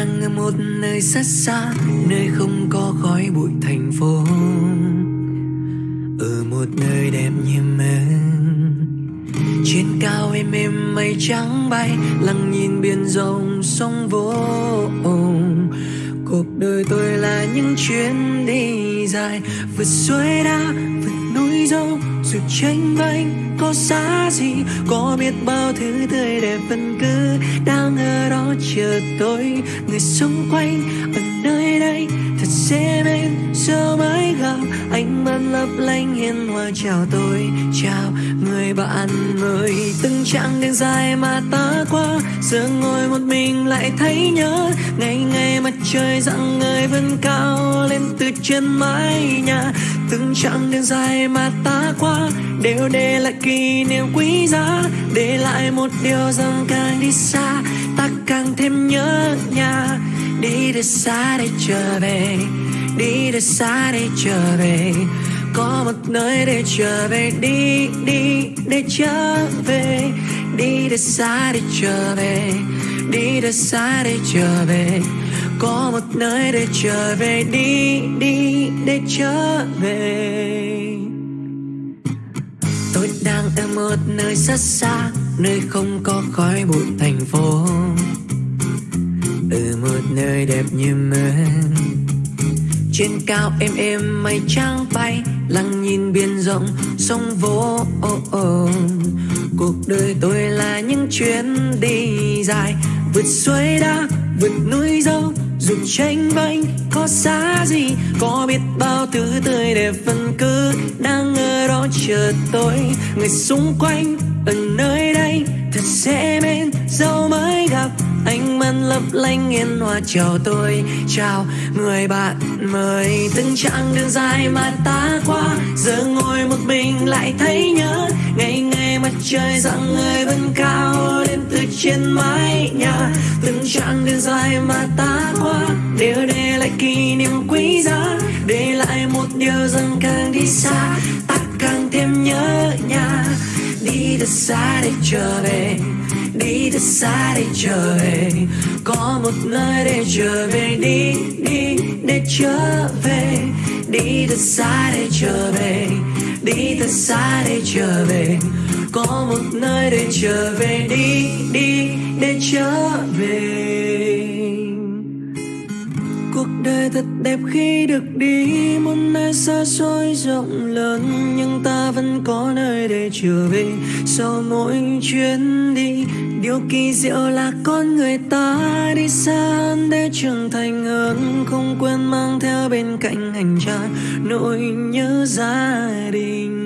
đang ở một nơi rất xa Nơi không có khói bụi thành phố. Ở một nơi đẹp như mơ. Trên cao em êm mây trắng bay Lặng nhìn biển rộng sông vô Cuộc đời tôi là những chuyến đi dài Vượt suối đá, vượt núi dâu Dù tranh vanh có giá gì, Có biết bao thứ tươi đẹp vẫn cứ Đang ở đó chờ tôi. Người xung quanh ở nơi đây Thật dễ bên, giờ mới gặp Ánh mắt lấp lánh hiền hòa chào tôi. Chào người bạn mới Từng chặng đường dài mà ta qua, Giờ ngồi một mình lại thấy nhớ. Ngày ngày mặt trời dặn người vươn cao Lên từ trên mái nhà, Từng chặng đường dài mà ta qua, Đều để lại kỷ niệm quý giá Để lại một điều rằng càng đi xa Ta càng thêm nhớ nhà. Đi thật xa để trở về Đi thật xa để trở về. Có một nơi để trở về Đi, đi, để trở về. Đi thật xa để trở về Đi thật xa để trở về. Có một nơi để trở về Đi, đi, để trở về một nơi rất xa Nơi không có khói bụi thành phố Ở một nơi đẹp như mơ Trên cao êm êm mây trắng bay Lặng nhìn biển rộng sông vô oh, oh. Cuộc đời tôi là những chuyến đi dài Vượt suối đá, vượt núi dâu dù tranh vanh có xa gì Có biết bao thứ tươi đẹp vẫn cứ Đang ở đó chờ tôi. Người xung quanh ở nơi đây Thật dễ bên, dẫu mới gặp Ánh mắt lấp lánh yên hòa chào tôi. Chào người bạn mới, Từng chặng đường dài mà ta qua. Giờ ngồi một mình lại thấy nhớ, Ngày ngày mặt trời dặn người vẫn cao Lên từ trên mái nhà. Từng chặng đường dài mà ta qua, Đều để lại kỷ niệm quý giá một điều rằng càng đi xa, Ta càng thêm nhớ nhà. Đi thật xa để trở về, đi thật xa để trở về. Có một nơi để trở về, đi đi để trở về. Đi thật xa để trở về, đi thật xa để trở về. Có một nơi để trở về, đi đi để trở về đời thật đẹp khi được đi. Một nơi xa xôi rộng lớn, nhưng ta vẫn có nơi để trở về. Sau mỗi chuyến đi, điều kỳ diệu là con người ta đi xa để trưởng thành hơn. Không quên mang theo bên cạnh hành trang nỗi nhớ gia đình.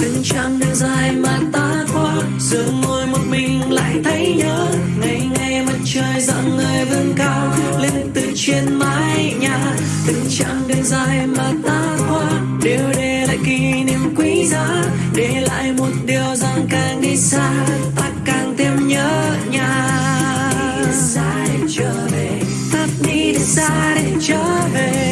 Từng chặng đường dài mà ta qua giờ ngồi một mình lại thấy nhớ ngày dặn người vươn vâng cao lên từ trên mái nhà. Từng chặng đường dài mà ta qua, đều để lại kỷ niệm quý giá. Để lại một điều rằng càng đi xa, ta càng thêm nhớ nhà. Đi xa để trở về, ta đi xa để trở về.